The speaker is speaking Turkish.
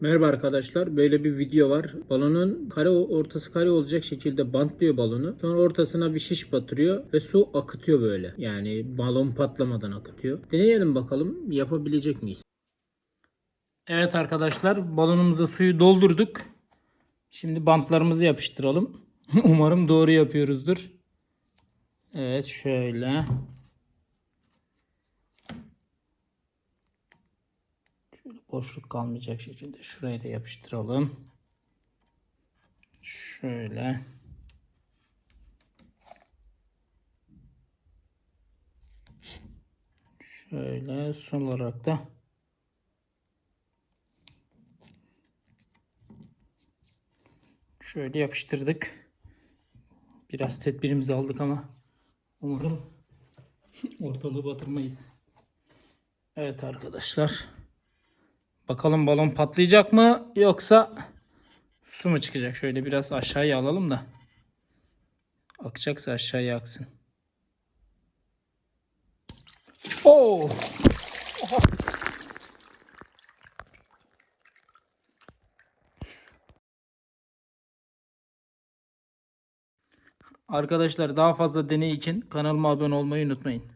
Merhaba arkadaşlar. Böyle bir video var. Balonun kare ortası kare olacak şekilde bantlıyor balonu. Sonra ortasına bir şiş batırıyor ve su akıtıyor böyle. Yani balon patlamadan akıtıyor. Deneyelim bakalım yapabilecek miyiz? Evet arkadaşlar balonumuza suyu doldurduk. Şimdi bantlarımızı yapıştıralım. Umarım doğru yapıyoruzdur. Evet şöyle. Boşluk kalmayacak şekilde şuraya da yapıştıralım. Şöyle. Şöyle son olarak da şöyle yapıştırdık. Biraz tedbirimizi aldık ama umarım ortalığı batırmayız. Evet arkadaşlar. Bakalım balon patlayacak mı yoksa su mu çıkacak? Şöyle biraz aşağıya alalım da. Akacaksa aşağıya aksın. Oo! Arkadaşlar daha fazla deney için kanalıma abone olmayı unutmayın.